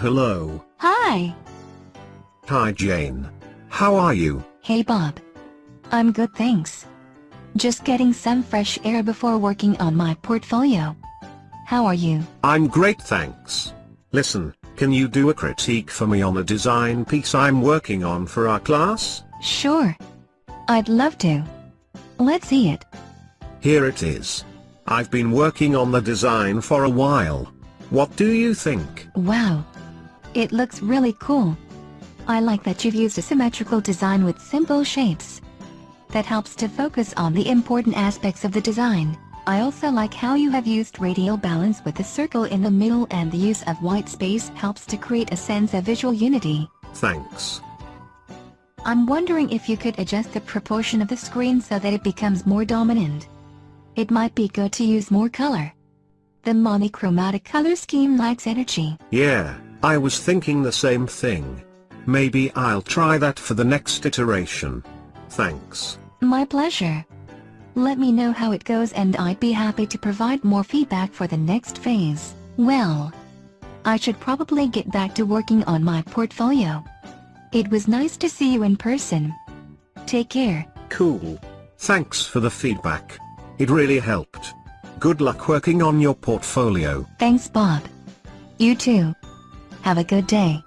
Hello. Hi. Hi Jane. How are you? Hey Bob. I'm good thanks. Just getting some fresh air before working on my portfolio. How are you? I'm great thanks. Listen, can you do a critique for me on a design piece I'm working on for our class? Sure. I'd love to. Let's see it. Here it is. I've been working on the design for a while. What do you think? Wow. It looks really cool. I like that you've used a symmetrical design with simple shapes. That helps to focus on the important aspects of the design. I also like how you have used radial balance with the circle in the middle and the use of white space helps to create a sense of visual unity. Thanks. I'm wondering if you could adjust the proportion of the screen so that it becomes more dominant. It might be good to use more color. The monochromatic color scheme lacks energy. Yeah, I was thinking the same thing. Maybe I'll try that for the next iteration. Thanks. My pleasure. Let me know how it goes and I'd be happy to provide more feedback for the next phase. Well, I should probably get back to working on my portfolio. It was nice to see you in person. Take care. Cool. Thanks for the feedback. It really helped. Good luck working on your portfolio. Thanks Bob. You too. Have a good day.